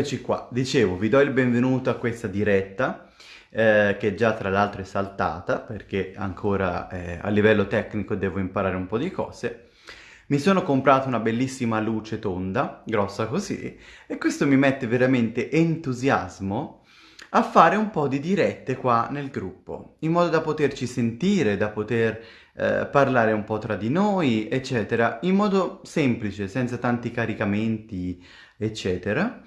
Eccoci qua, dicevo, vi do il benvenuto a questa diretta eh, che già tra l'altro è saltata perché ancora eh, a livello tecnico devo imparare un po' di cose. Mi sono comprato una bellissima luce tonda, grossa così, e questo mi mette veramente entusiasmo a fare un po' di dirette qua nel gruppo, in modo da poterci sentire, da poter eh, parlare un po' tra di noi, eccetera, in modo semplice, senza tanti caricamenti, eccetera.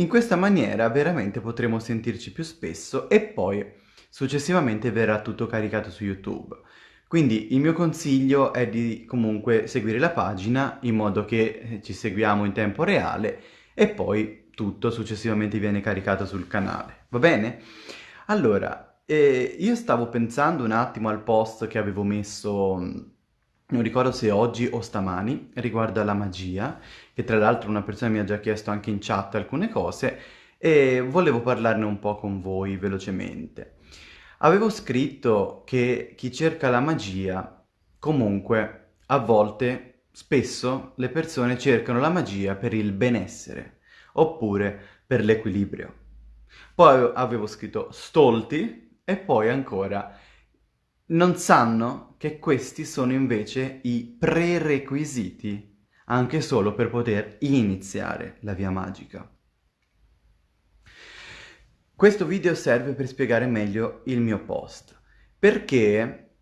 In questa maniera veramente potremo sentirci più spesso e poi successivamente verrà tutto caricato su YouTube. Quindi il mio consiglio è di comunque seguire la pagina in modo che eh, ci seguiamo in tempo reale e poi tutto successivamente viene caricato sul canale, va bene? Allora, eh, io stavo pensando un attimo al post che avevo messo non ricordo se oggi o stamani, riguardo alla magia, che tra l'altro una persona mi ha già chiesto anche in chat alcune cose, e volevo parlarne un po' con voi velocemente. Avevo scritto che chi cerca la magia, comunque, a volte, spesso, le persone cercano la magia per il benessere, oppure per l'equilibrio. Poi avevo scritto stolti, e poi ancora non sanno che questi sono invece i prerequisiti anche solo per poter iniziare la via magica. Questo video serve per spiegare meglio il mio post, perché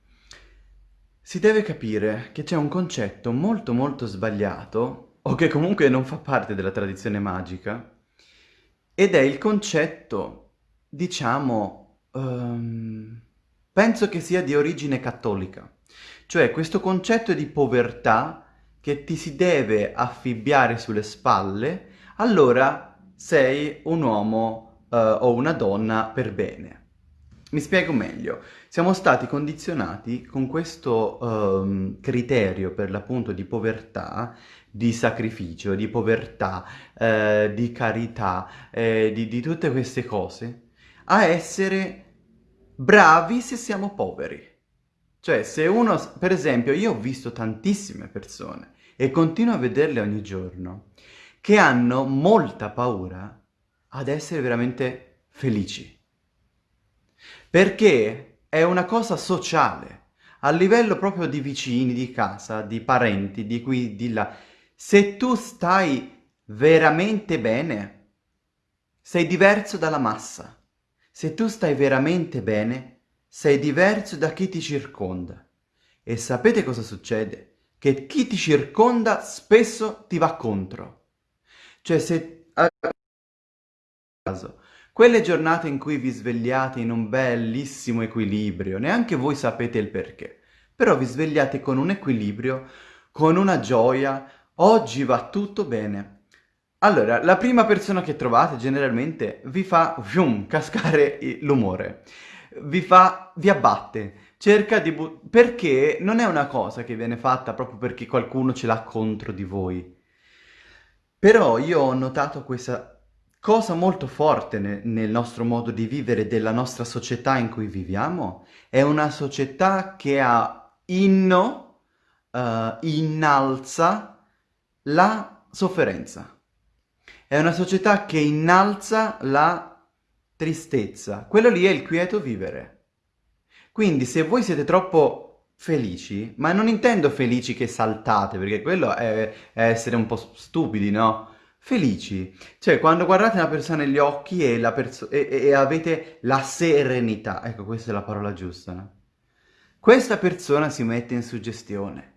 si deve capire che c'è un concetto molto molto sbagliato, o che comunque non fa parte della tradizione magica, ed è il concetto, diciamo, um, penso che sia di origine cattolica. Cioè questo concetto di povertà che ti si deve affibbiare sulle spalle, allora sei un uomo uh, o una donna per bene. Mi spiego meglio. Siamo stati condizionati con questo um, criterio per l'appunto di povertà, di sacrificio, di povertà, eh, di carità, eh, di, di tutte queste cose, a essere bravi se siamo poveri. Cioè, se uno, per esempio, io ho visto tantissime persone e continuo a vederle ogni giorno che hanno molta paura ad essere veramente felici. Perché è una cosa sociale, a livello proprio di vicini, di casa, di parenti, di qui, di là. Se tu stai veramente bene, sei diverso dalla massa. Se tu stai veramente bene, sei diverso da chi ti circonda. E sapete cosa succede? Che chi ti circonda spesso ti va contro. Cioè se... caso, quelle giornate in cui vi svegliate in un bellissimo equilibrio, neanche voi sapete il perché, però vi svegliate con un equilibrio, con una gioia, oggi va tutto bene, allora, la prima persona che trovate generalmente vi fa fium, cascare l'umore, vi fa, vi abbatte, cerca di... perché non è una cosa che viene fatta proprio perché qualcuno ce l'ha contro di voi. Però io ho notato questa cosa molto forte ne nel nostro modo di vivere della nostra società in cui viviamo. È una società che ha inno, uh, innalza la sofferenza. È una società che innalza la tristezza. Quello lì è il quieto vivere. Quindi se voi siete troppo felici, ma non intendo felici che saltate, perché quello è, è essere un po' stupidi, no? Felici. Cioè, quando guardate una persona negli occhi e, e, e avete la serenità. Ecco, questa è la parola giusta, no? Questa persona si mette in suggestione.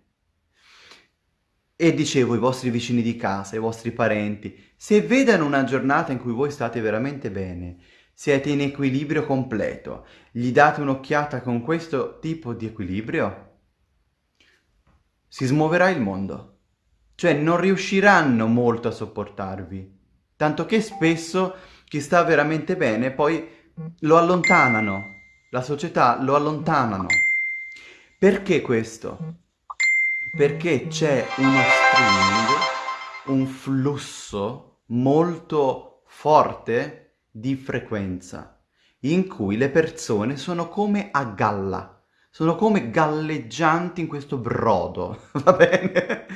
E dicevo, i vostri vicini di casa, i vostri parenti, se vedono una giornata in cui voi state veramente bene, siete in equilibrio completo, gli date un'occhiata con questo tipo di equilibrio, si smuoverà il mondo. Cioè non riusciranno molto a sopportarvi, tanto che spesso chi sta veramente bene poi lo allontanano, la società lo allontanano. Perché questo? perché c'è uno streaming, un flusso molto forte di frequenza in cui le persone sono come a galla, sono come galleggianti in questo brodo, va bene?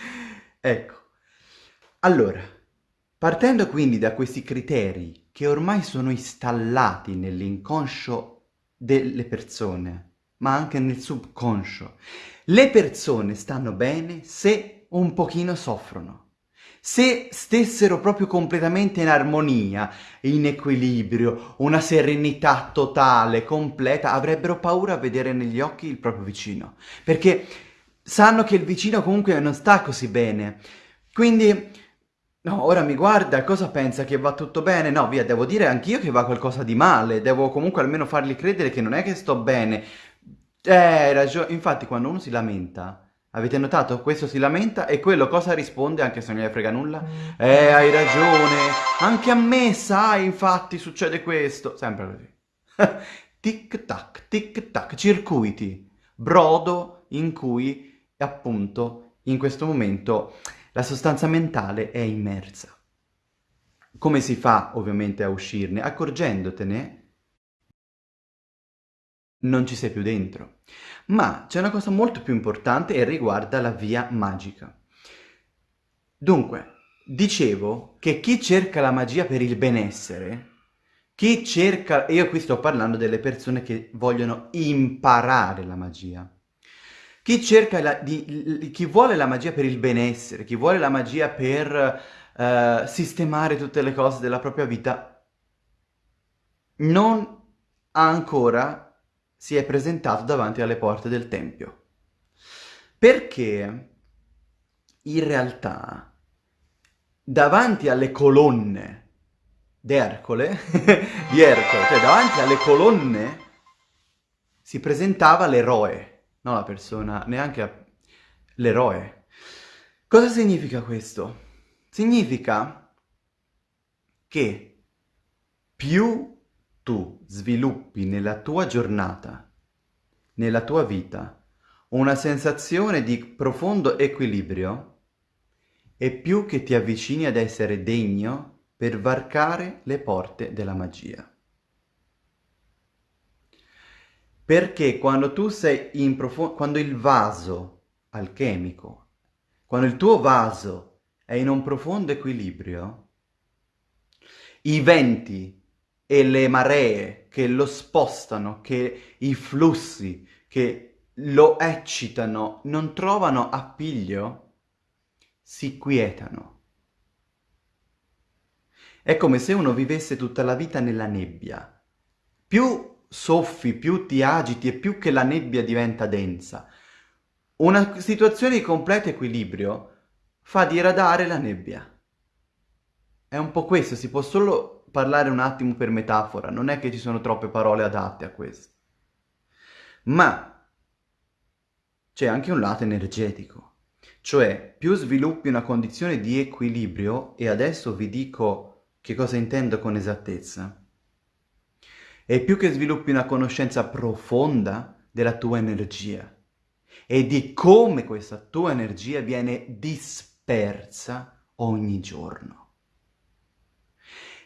ecco, allora, Partendo quindi da questi criteri che ormai sono installati nell'inconscio delle persone, ma anche nel subconscio, le persone stanno bene se un pochino soffrono. Se stessero proprio completamente in armonia, in equilibrio, una serenità totale, completa, avrebbero paura a vedere negli occhi il proprio vicino, perché sanno che il vicino comunque non sta così bene. Quindi, no, ora mi guarda, cosa pensa? Che va tutto bene? No, via, devo dire anch'io che va qualcosa di male, devo comunque almeno fargli credere che non è che sto bene. Eh, ragione, infatti quando uno si lamenta Avete notato? Questo si lamenta e quello cosa risponde anche se non gli frega nulla? Eh, hai ragione, anche a me, sai, infatti succede questo. Sempre così. tic tac, tic tac, circuiti, brodo in cui appunto in questo momento la sostanza mentale è immersa. Come si fa ovviamente a uscirne? Accorgendotene non ci sei più dentro. Ma c'è una cosa molto più importante e riguarda la via magica. Dunque, dicevo che chi cerca la magia per il benessere, chi cerca, e io qui sto parlando delle persone che vogliono imparare la magia, chi, cerca la, di, chi vuole la magia per il benessere, chi vuole la magia per uh, sistemare tutte le cose della propria vita, non ha ancora si è presentato davanti alle porte del Tempio. Perché in realtà davanti alle colonne d'Ercole, di Ercole, cioè davanti alle colonne si presentava l'eroe, non la persona, neanche l'eroe. Cosa significa questo? Significa che più tu sviluppi nella tua giornata, nella tua vita, una sensazione di profondo equilibrio e più che ti avvicini ad essere degno per varcare le porte della magia. Perché quando tu sei in profondo, quando il vaso alchemico, quando il tuo vaso è in un profondo equilibrio, i venti e le maree che lo spostano, che i flussi che lo eccitano non trovano appiglio, si quietano. È come se uno vivesse tutta la vita nella nebbia. Più soffi, più ti agiti e più che la nebbia diventa densa. Una situazione di completo equilibrio fa diradare la nebbia. È un po' questo, si può solo parlare un attimo per metafora, non è che ci sono troppe parole adatte a questo. Ma c'è anche un lato energetico, cioè più sviluppi una condizione di equilibrio, e adesso vi dico che cosa intendo con esattezza, e più che sviluppi una conoscenza profonda della tua energia e di come questa tua energia viene dispersa ogni giorno.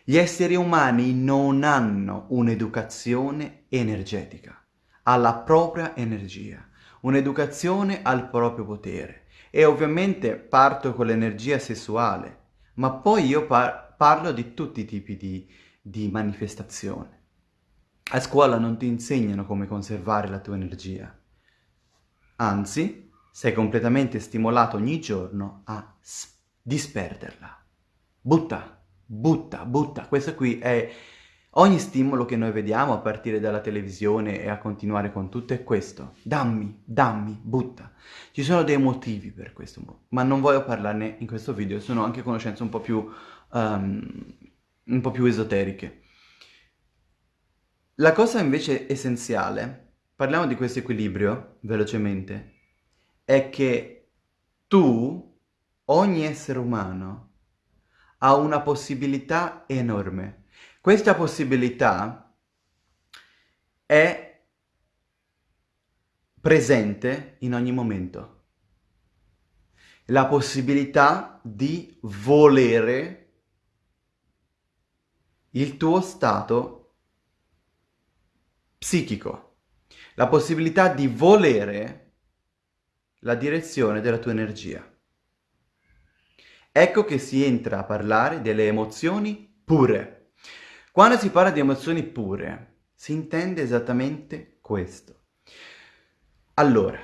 Gli esseri umani non hanno un'educazione energetica, alla propria energia, un'educazione al proprio potere. E ovviamente parto con l'energia sessuale, ma poi io par parlo di tutti i tipi di, di manifestazione. A scuola non ti insegnano come conservare la tua energia. Anzi, sei completamente stimolato ogni giorno a disperderla. Butta butta, butta. Questo qui è ogni stimolo che noi vediamo a partire dalla televisione e a continuare con tutto è questo. Dammi, dammi, butta. Ci sono dei motivi per questo, ma non voglio parlarne in questo video, sono anche conoscenze un po' più, um, un po' più esoteriche. La cosa invece essenziale, parliamo di questo equilibrio velocemente, è che tu, ogni essere umano, ha una possibilità enorme. Questa possibilità è presente in ogni momento. La possibilità di volere il tuo stato psichico, la possibilità di volere la direzione della tua energia. Ecco che si entra a parlare delle emozioni pure. Quando si parla di emozioni pure, si intende esattamente questo. Allora,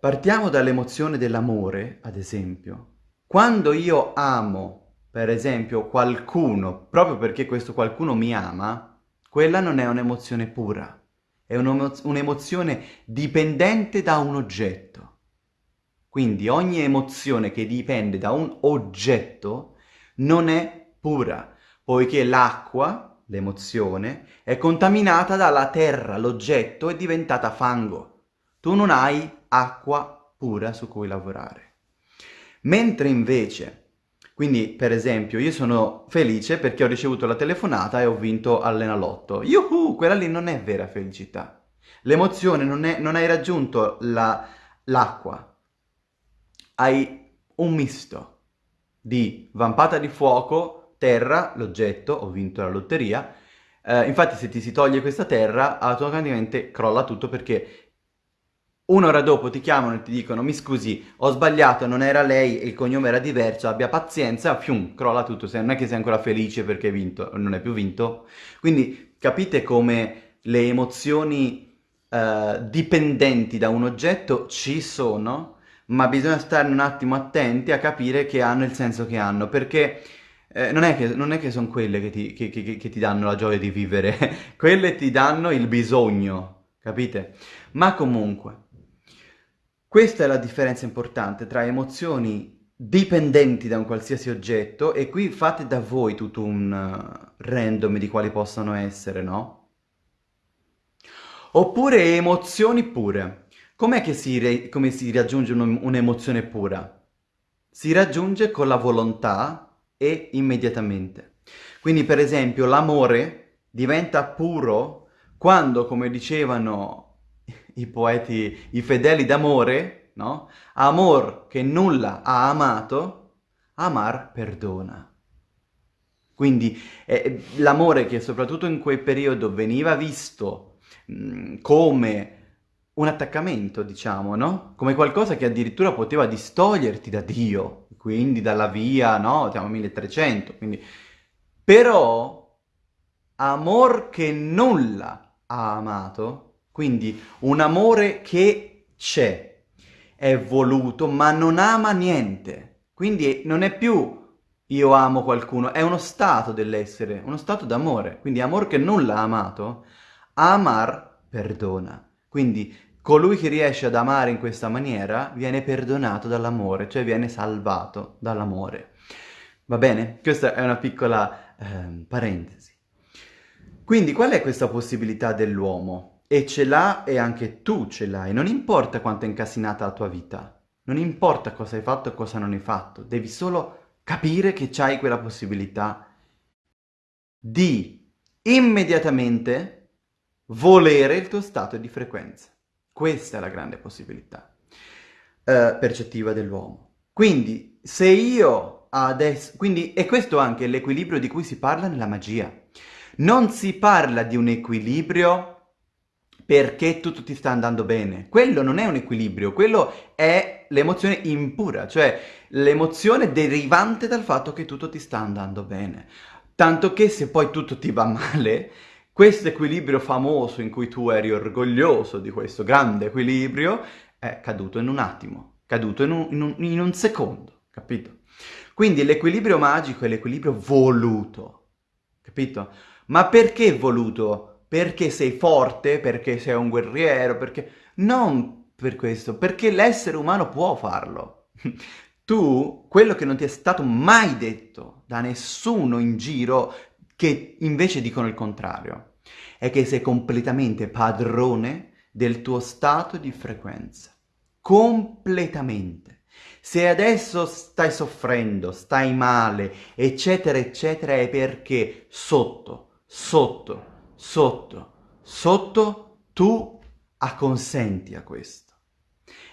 partiamo dall'emozione dell'amore, ad esempio. Quando io amo, per esempio, qualcuno, proprio perché questo qualcuno mi ama, quella non è un'emozione pura, è un'emozione dipendente da un oggetto. Quindi ogni emozione che dipende da un oggetto non è pura, poiché l'acqua, l'emozione, è contaminata dalla terra, l'oggetto è diventata fango tu non hai acqua pura su cui lavorare. Mentre invece, quindi per esempio, io sono felice perché ho ricevuto la telefonata e ho vinto all'Enalotto. Yuhu, quella lì non è vera felicità. L'emozione non, non hai raggiunto l'acqua. La, hai un misto di vampata di fuoco, terra, l'oggetto, ho vinto la lotteria. Eh, infatti se ti si toglie questa terra, automaticamente crolla tutto perché Un'ora dopo ti chiamano e ti dicono mi scusi, ho sbagliato, non era lei e il cognome era diverso, abbia pazienza, fium, crolla tutto, non è che sei ancora felice perché hai vinto, non hai più vinto. Quindi capite come le emozioni uh, dipendenti da un oggetto ci sono, ma bisogna stare un attimo attenti a capire che hanno il senso che hanno, perché eh, non, è che, non è che sono quelle che ti, che, che, che ti danno la gioia di vivere, quelle ti danno il bisogno, capite? Ma comunque... Questa è la differenza importante tra emozioni dipendenti da un qualsiasi oggetto e qui fate da voi tutto un uh, random di quali possano essere, no? Oppure emozioni pure. Com'è che si, come si raggiunge un'emozione pura? Si raggiunge con la volontà e immediatamente. Quindi per esempio l'amore diventa puro quando, come dicevano i poeti, i fedeli d'amore, no? Amor che nulla ha amato, amar perdona. Quindi eh, l'amore che soprattutto in quel periodo veniva visto mh, come un attaccamento, diciamo, no? Come qualcosa che addirittura poteva distoglierti da Dio, quindi dalla via, no? Siamo 1300, quindi... Però, amor che nulla ha amato, quindi un amore che c'è, è voluto, ma non ama niente. Quindi non è più io amo qualcuno, è uno stato dell'essere, uno stato d'amore. Quindi amor che non l'ha amato, amar perdona. Quindi colui che riesce ad amare in questa maniera viene perdonato dall'amore, cioè viene salvato dall'amore. Va bene? Questa è una piccola eh, parentesi. Quindi qual è questa possibilità dell'uomo? E ce l'ha e anche tu ce l'hai. Non importa quanto è incassinata la tua vita. Non importa cosa hai fatto e cosa non hai fatto. Devi solo capire che c'hai quella possibilità di immediatamente volere il tuo stato di frequenza. Questa è la grande possibilità eh, percettiva dell'uomo. Quindi, se io adesso... Quindi, è questo anche l'equilibrio di cui si parla nella magia. Non si parla di un equilibrio perché tutto ti sta andando bene. Quello non è un equilibrio, quello è l'emozione impura, cioè l'emozione derivante dal fatto che tutto ti sta andando bene. Tanto che se poi tutto ti va male, questo equilibrio famoso in cui tu eri orgoglioso di questo grande equilibrio è caduto in un attimo, caduto in un, in un, in un secondo, capito? Quindi l'equilibrio magico è l'equilibrio voluto, capito? Ma perché voluto? perché sei forte, perché sei un guerriero, perché... Non per questo, perché l'essere umano può farlo. tu, quello che non ti è stato mai detto da nessuno in giro, che invece dicono il contrario, è che sei completamente padrone del tuo stato di frequenza. Completamente. Se adesso stai soffrendo, stai male, eccetera, eccetera, è perché sotto, sotto, sotto, sotto tu acconsenti a questo.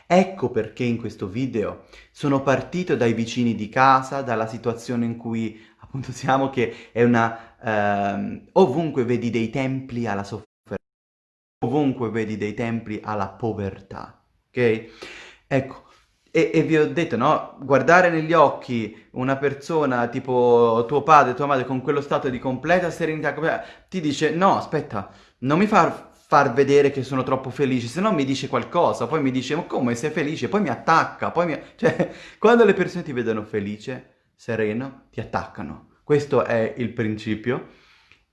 Ecco perché in questo video sono partito dai vicini di casa, dalla situazione in cui siamo, che è una... Ehm, ovunque vedi dei templi alla sofferenza, ovunque vedi dei templi alla povertà, ok? Ecco, E, e, vi ho detto, no? Guardare negli occhi una persona tipo tuo padre, tua madre, con quello stato di completa serenità, ti dice, no, aspetta, non mi far far vedere che sono troppo felice, se no mi dice qualcosa, poi mi dice, ma come sei felice? Poi mi attacca, poi mi... Cioè, quando le persone ti vedono felice, sereno, ti attaccano. Questo è il principio.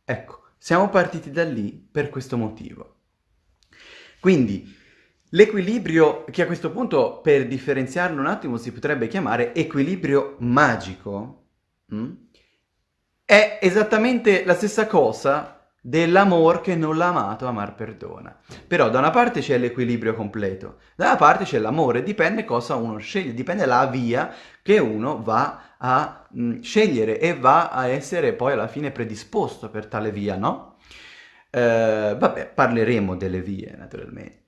Ecco, siamo partiti da lì per questo motivo. Quindi, L'equilibrio, che a questo punto per differenziarlo un attimo si potrebbe chiamare equilibrio magico, mm? è esattamente la stessa cosa dell'amor che non l'ha amato, amar perdona. Però da una parte c'è l'equilibrio completo, da una parte c'è l'amore, dipende cosa uno sceglie, dipende la via che uno va a mh, mm, scegliere e va a essere poi alla fine predisposto per tale via, no? Eh, vabbè, parleremo delle vie naturalmente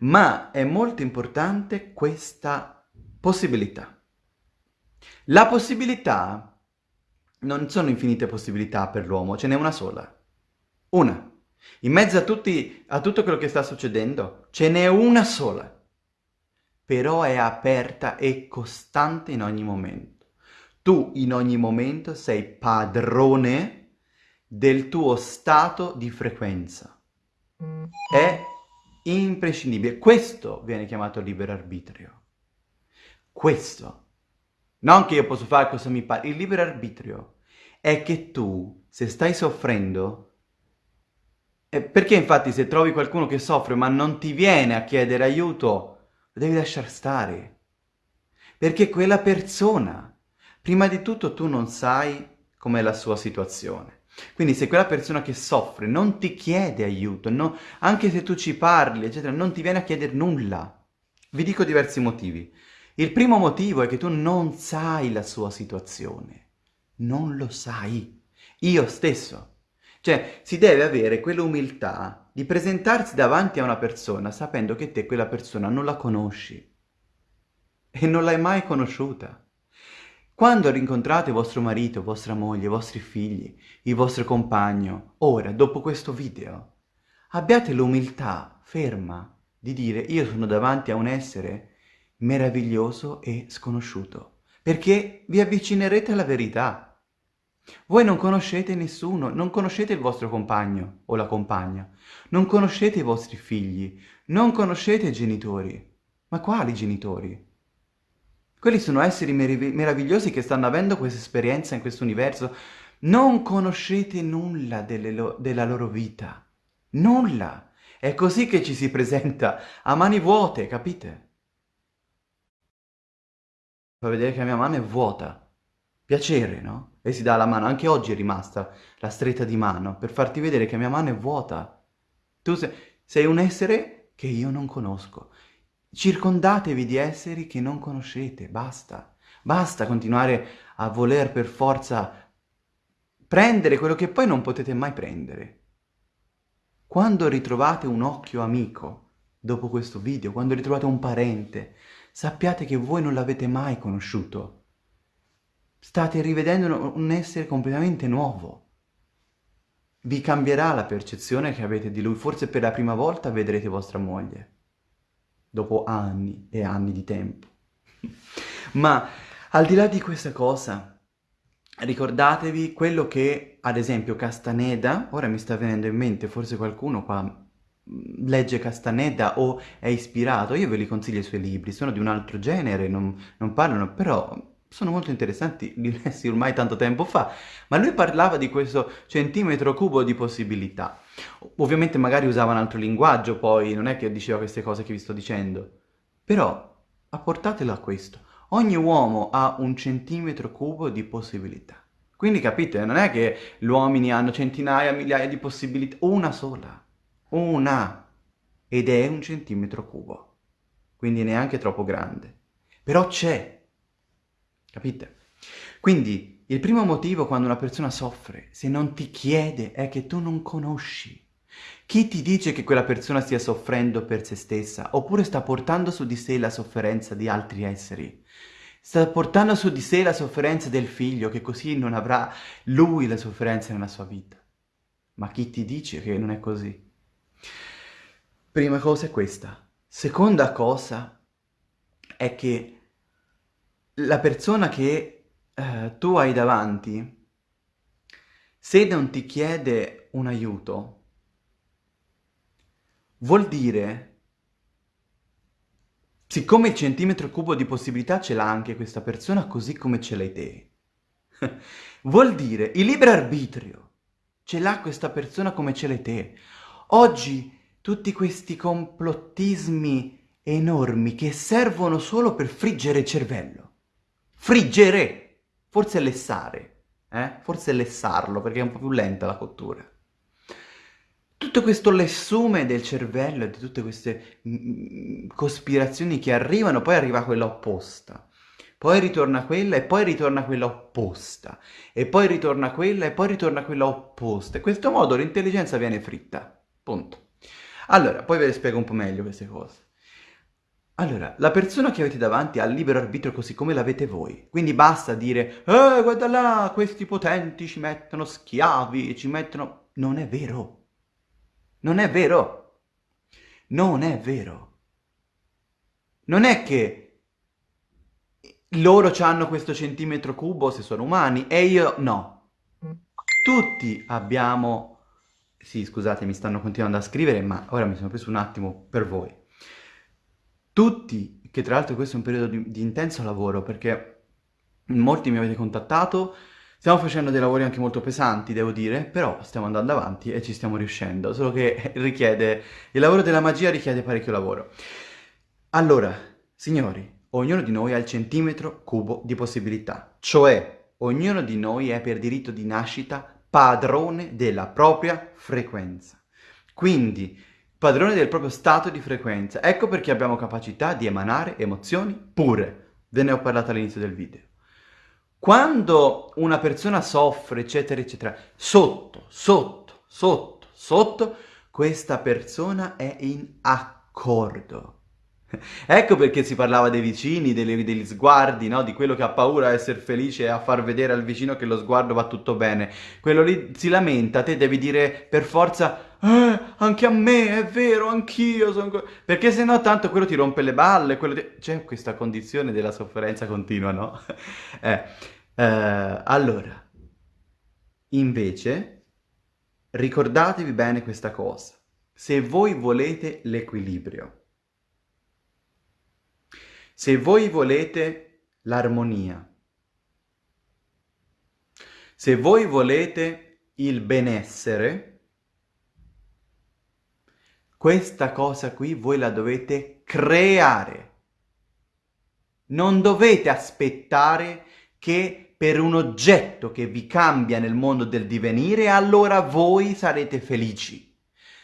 ma è molto importante questa possibilità. La possibilità, non sono infinite possibilità per l'uomo, ce n'è una sola. Una. In mezzo a, tutti, a tutto quello che sta succedendo, ce n'è una sola. Però è aperta e costante in ogni momento. Tu in ogni momento sei padrone del tuo stato di frequenza. È imprescindibile. Questo viene chiamato libero arbitrio. Questo. Non che io posso fare cosa mi pare. Il libero arbitrio è che tu, se stai soffrendo, perché infatti se trovi qualcuno che soffre ma non ti viene a chiedere aiuto, lo devi lasciare stare. Perché quella persona, prima di tutto tu non sai com'è la sua situazione. Quindi se quella persona che soffre non ti chiede aiuto, no, anche se tu ci parli, eccetera, non ti viene a chiedere nulla. Vi dico diversi motivi. Il primo motivo è che tu non sai la sua situazione. Non lo sai. Io stesso. Cioè, si deve avere quell'umiltà di presentarsi davanti a una persona sapendo che te quella persona non la conosci e non l'hai mai conosciuta. Quando rincontrate vostro marito, vostra moglie, i vostri figli, il vostro compagno, ora, dopo questo video, abbiate l'umiltà ferma di dire io sono davanti a un essere meraviglioso e sconosciuto, perché vi avvicinerete alla verità. Voi non conoscete nessuno, non conoscete il vostro compagno o la compagna, non conoscete i vostri figli, non conoscete i genitori. Ma quali genitori? Quelli sono esseri merav meravigliosi che stanno avendo questa esperienza in questo universo. Non conoscete nulla lo della loro vita. Nulla. È così che ci si presenta, a mani vuote, capite? Fa vedere che la mia mano è vuota. Piacere, no? E si dà la mano. Anche oggi è rimasta la stretta di mano per farti vedere che la mia mano è vuota. Tu sei, sei un essere che io non conosco. Circondatevi di esseri che non conoscete, basta. Basta continuare a voler per forza prendere quello che poi non potete mai prendere. Quando ritrovate un occhio amico, dopo questo video, quando ritrovate un parente, sappiate che voi non l'avete mai conosciuto. State rivedendo un essere completamente nuovo. Vi cambierà la percezione che avete di lui, forse per la prima volta vedrete vostra moglie dopo anni e anni di tempo. Ma al di là di questa cosa, ricordatevi quello che, ad esempio, Castaneda, ora mi sta venendo in mente, forse qualcuno qua mm, legge Castaneda o è ispirato, io ve li consiglio i suoi libri, sono di un altro genere, non, non parlano, però sono molto interessanti, lessi ormai tanto tempo fa, ma lui parlava di questo centimetro cubo di possibilità. Ovviamente magari usava un altro linguaggio, poi non è che diceva queste cose che vi sto dicendo, però apportatelo a questo. Ogni uomo ha un centimetro cubo di possibilità. Quindi capite, non è che gli uomini hanno centinaia, migliaia di possibilità, una sola, una, ed è un centimetro cubo, quindi neanche troppo grande. Però c'è, Capite? Quindi il primo motivo quando una persona soffre, se non ti chiede, è che tu non conosci. Chi ti dice che quella persona stia soffrendo per se stessa, oppure sta portando su di sé la sofferenza di altri esseri? Sta portando su di sé la sofferenza del figlio, che così non avrà lui la sofferenza nella sua vita. Ma chi ti dice che non è così? Prima cosa è questa. Seconda cosa è che la persona che eh, tu hai davanti, se non ti chiede un aiuto, vuol dire, siccome il centimetro cubo di possibilità ce l'ha anche questa persona, così come ce l'hai te, vuol dire il libero arbitrio ce l'ha questa persona come ce l'hai te. Oggi tutti questi complottismi enormi che servono solo per friggere il cervello. Friggere! Forse lessare, eh? Forse lessarlo, perché è un po' più lenta la cottura. Tutto questo lessume del cervello e di tutte queste mm, mm, cospirazioni che arrivano, poi arriva quella opposta. Poi ritorna quella e poi ritorna quella opposta. E poi ritorna quella e poi ritorna quella opposta. In questo modo l'intelligenza viene fritta. Punto. Allora, poi ve le spiego un po' meglio queste cose. Allora, la persona che avete davanti ha libero arbitrio così come l'avete voi. Quindi basta dire, eh, guarda là, questi potenti ci mettono schiavi, ci mettono... Non è vero. Non è vero. Non è vero. Non è che loro hanno questo centimetro cubo se sono umani e io no. Tutti abbiamo sì, scusate, mi stanno continuando a scrivere, ma ora mi sono preso un attimo per voi. Tutti, che tra l'altro questo è un periodo di, di intenso lavoro, perché molti mi avete contattato, stiamo facendo dei lavori anche molto pesanti, devo dire, però stiamo andando avanti e ci stiamo riuscendo, solo che richiede, il lavoro della magia richiede parecchio lavoro. Allora, signori, ognuno di noi ha il centimetro cubo di possibilità, cioè ognuno di noi è per diritto di nascita padrone della propria frequenza. Quindi, padrone del proprio stato di frequenza. Ecco perché abbiamo capacità di emanare emozioni pure. Ve ne ho parlato all'inizio del video. Quando una persona soffre, eccetera, eccetera, sotto, sotto, sotto, sotto, questa persona è in accordo Ecco perché si parlava dei vicini, delle, degli sguardi, no? di quello che ha paura a essere felice e a far vedere al vicino che lo sguardo va tutto bene. Quello lì si lamenta, te devi dire per forza, eh, anche a me, è vero, anch'io sono... Perché se no tanto quello ti rompe le balle, ti... c'è questa condizione della sofferenza continua, no? eh, eh, allora, invece, ricordatevi bene questa cosa. Se voi volete l'equilibrio, se voi volete l'armonia, se voi volete il benessere, questa cosa qui voi la dovete creare. Non dovete aspettare che per un oggetto che vi cambia nel mondo del divenire, allora voi sarete felici.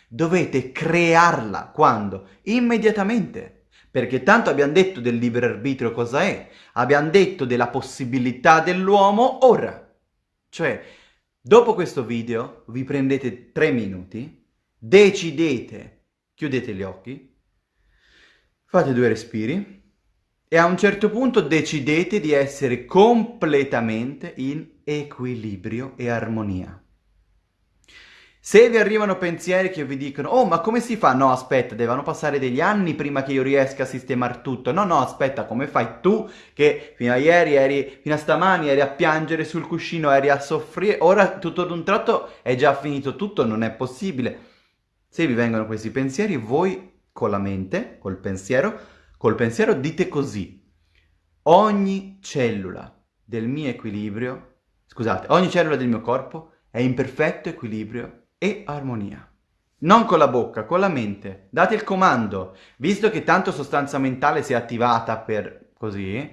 Dovete crearla. Quando? Immediatamente perché tanto abbiamo detto del libero arbitrio cosa è, abbiamo detto della possibilità dell'uomo ora. Cioè, dopo questo video vi prendete tre minuti, decidete, chiudete gli occhi, fate due respiri e a un certo punto decidete di essere completamente in equilibrio e armonia. Se vi arrivano pensieri che vi dicono «Oh, ma come si fa?» No, aspetta, devono passare degli anni prima che io riesca a sistemare tutto. No, no, aspetta, come fai tu che fino a ieri eri, fino a stamani eri a piangere sul cuscino, eri a soffrire, ora tutto ad un tratto è già finito tutto, non è possibile. Se vi vengono questi pensieri, voi con la mente, col pensiero, col pensiero dite così. Ogni cellula del mio equilibrio, scusate, ogni cellula del mio corpo è in perfetto equilibrio e armonia. Non con la bocca, con la mente. Date il comando. Visto che tanto sostanza mentale si è attivata per così,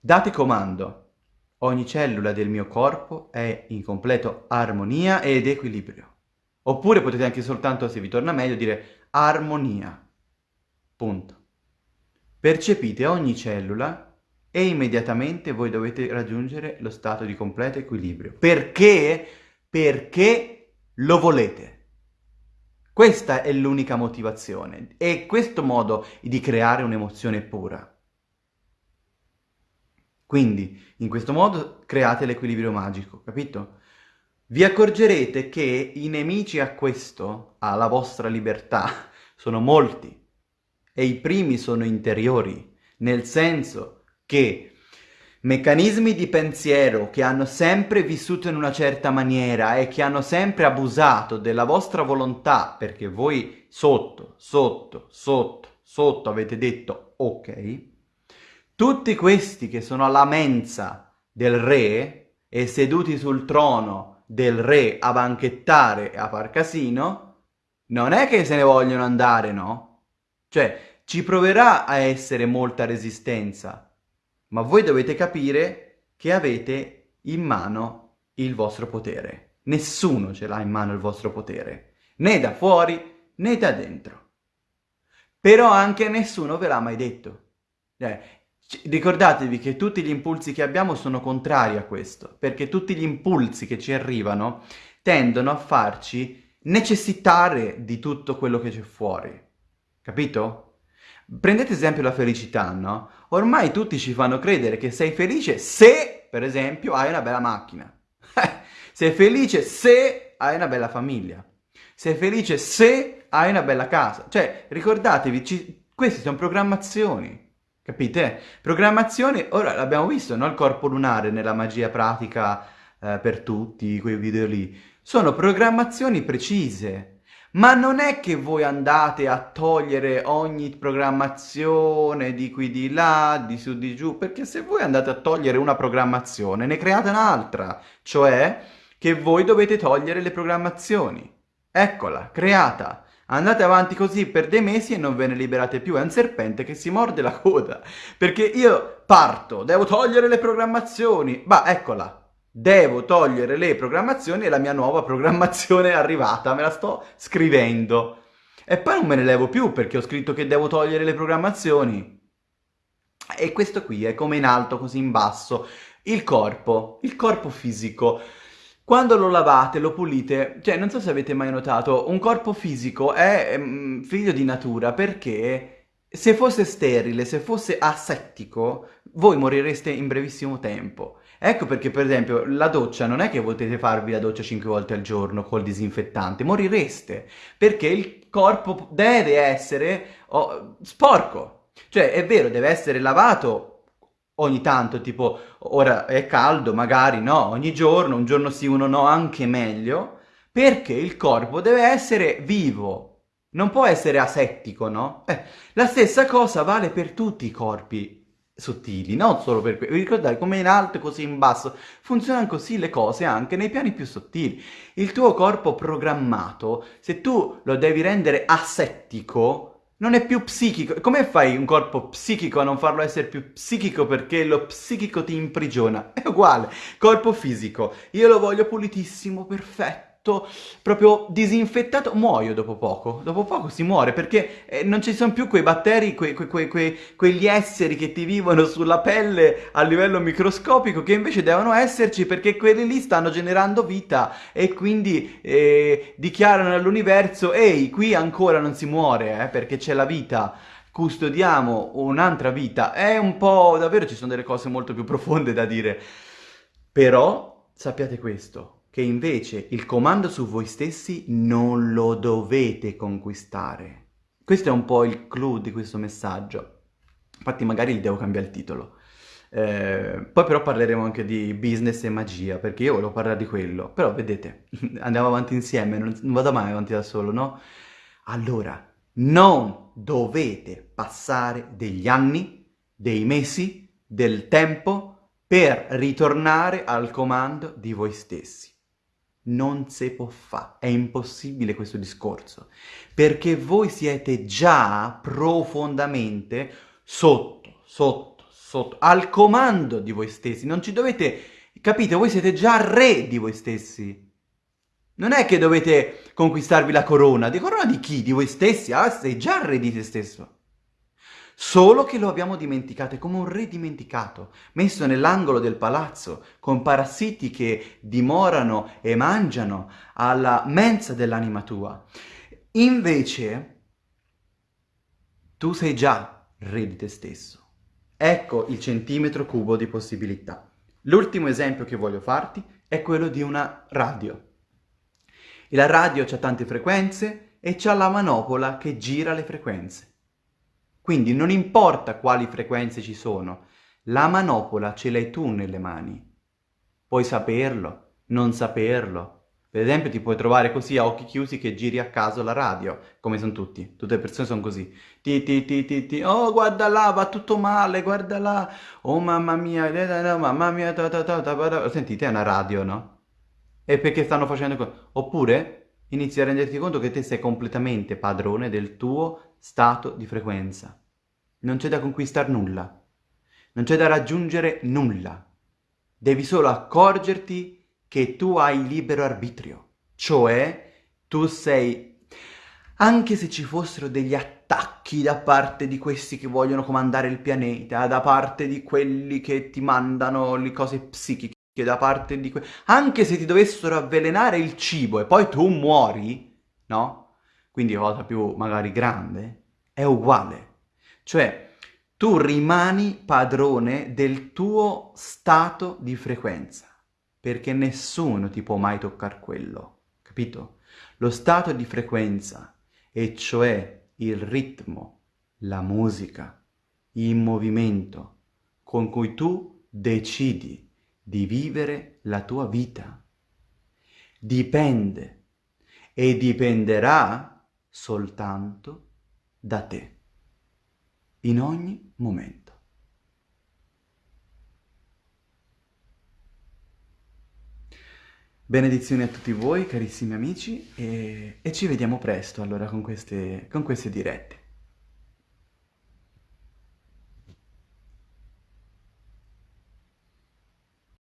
date comando. Ogni cellula del mio corpo è in completo armonia ed equilibrio. Oppure potete anche soltanto, se vi torna meglio, dire armonia. Punto. Percepite ogni cellula e immediatamente voi dovete raggiungere lo stato di completo equilibrio. Perché? Perché lo volete. Questa è l'unica motivazione, è questo modo di creare un'emozione pura. Quindi, in questo modo create l'equilibrio magico, capito? Vi accorgerete che i nemici a questo, alla vostra libertà, sono molti. E i primi sono interiori. nel senso che meccanismi di pensiero che hanno sempre vissuto in una certa maniera e che hanno sempre abusato della vostra volontà perché voi sotto, sotto, sotto, sotto avete detto ok, tutti questi che sono alla mensa del re e seduti sul trono del re a banchettare e a far casino, non è che se ne vogliono andare, no? Cioè, ci proverà a essere molta resistenza, ma voi dovete capire che avete in mano il vostro potere. Nessuno ce l'ha in mano il vostro potere, né da fuori né da dentro. Però anche nessuno ve l'ha mai detto. Eh, ricordatevi che tutti gli impulsi che abbiamo sono contrari a questo, perché tutti gli impulsi che ci arrivano tendono a farci necessitare di tutto quello che c'è fuori. Capito? Prendete esempio la felicità, no? Ormai tutti ci fanno credere che sei felice se, per esempio, hai una bella macchina. sei felice se hai una bella famiglia. Sei felice se hai una bella casa. Cioè, ricordatevi, ci... queste sono programmazioni. Capite? Programmazioni, ora l'abbiamo visto, no? Il corpo lunare nella magia pratica eh, per tutti, quei video lì. Sono programmazioni precise. Ma non è che voi andate a togliere ogni programmazione di qui di là, di su di giù, perché se voi andate a togliere una programmazione ne create un'altra, cioè che voi dovete togliere le programmazioni. Eccola, creata. Andate avanti così per dei mesi e non ve ne liberate più, è un serpente che si morde la coda. Perché io parto, devo togliere le programmazioni, bah, eccola, devo togliere le programmazioni e la mia nuova programmazione è arrivata, me la sto scrivendo. E poi non me ne levo più perché ho scritto che devo togliere le programmazioni. E questo qui è come in alto, così in basso. Il corpo, il corpo fisico. Quando lo lavate, lo pulite, cioè non so se avete mai notato, un corpo fisico è mm, figlio di natura perché se fosse sterile, se fosse asettico, voi morireste in brevissimo tempo. Ecco perché, per esempio, la doccia non è che potete farvi la doccia 5 volte al giorno col disinfettante, morireste, perché il corpo deve essere oh, sporco. Cioè, è vero, deve essere lavato ogni tanto, tipo, ora è caldo, magari no, ogni giorno, un giorno sì, uno no, anche meglio, perché il corpo deve essere vivo, non può essere asettico, no? Eh, la stessa cosa vale per tutti i corpi sottili, non solo per quello. Vi ricordate come in alto così in basso? Funzionano così le cose anche nei piani più sottili. Il tuo corpo programmato, se tu lo devi rendere asettico, non è più psichico. Come fai un corpo psichico a non farlo essere più psichico perché lo psichico ti imprigiona? È uguale. Corpo fisico. Io lo voglio pulitissimo, perfetto proprio disinfettato, muoio dopo poco. Dopo poco si muore perché eh, non ci sono più quei batteri, quei, quei, quei, quegli esseri che ti vivono sulla pelle a livello microscopico che invece devono esserci perché quelli lì stanno generando vita e quindi eh, dichiarano all'universo ehi, qui ancora non si muore eh, perché c'è la vita custodiamo un'altra vita. È un po'... davvero ci sono delle cose molto più profonde da dire. Però sappiate questo, che invece il comando su voi stessi non lo dovete conquistare. Questo è un po' il clou di questo messaggio. Infatti magari gli devo cambiare il titolo. Eh, poi però parleremo anche di business e magia, perché io volevo parlare di quello. Però vedete, andiamo avanti insieme, non, non vado mai avanti da solo, no? Allora, non dovete passare degli anni, dei mesi, del tempo per ritornare al comando di voi stessi non si può fare, è impossibile questo discorso, perché voi siete già profondamente sotto, sotto, sotto, al comando di voi stessi, non ci dovete, capite, voi siete già re di voi stessi. Non è che dovete conquistarvi la corona, di corona di chi? Di voi stessi? Ah, sei già re di te stesso. Solo che lo abbiamo dimenticato, è come un re dimenticato, messo nell'angolo del palazzo, con parassiti che dimorano e mangiano alla mensa dell'anima tua. Invece, tu sei già re di te stesso. Ecco il centimetro cubo di possibilità. L'ultimo esempio che voglio farti è quello di una radio. E la radio ha tante frequenze e c'ha la manopola che gira le frequenze. Quindi non importa quali frequenze ci sono, la manopola ce l'hai tu nelle mani. Puoi saperlo, non saperlo. Per esempio ti puoi trovare così a occhi chiusi che giri a caso la radio, come sono tutti, tutte le persone sono così. Ti ti ti ti ti, oh guarda là, va tutto male, guarda là, oh mamma mia, mamma mia, ta ta ta ta, sentite è una radio, no? E perché stanno facendo così? Oppure inizi a renderti conto che te sei completamente padrone del tuo stato di frequenza. Non c'è da conquistare nulla, non c'è da raggiungere nulla. Devi solo accorgerti che tu hai libero arbitrio, cioè tu sei... Anche se ci fossero degli attacchi da parte di questi che vogliono comandare il pianeta, da parte di quelli che ti mandano le cose psichiche, da parte di quelli... Anche se ti dovessero avvelenare il cibo e poi tu muori, no? Quindi cosa più magari grande, è uguale. Cioè, tu rimani padrone del tuo stato di frequenza, perché nessuno ti può mai toccare quello, capito? Lo stato di frequenza, e cioè il ritmo, la musica, il movimento con cui tu decidi di vivere la tua vita, dipende e dipenderà soltanto da te in ogni momento. Benedizioni a tutti voi, carissimi amici, e, e ci vediamo presto allora con queste, con queste dirette.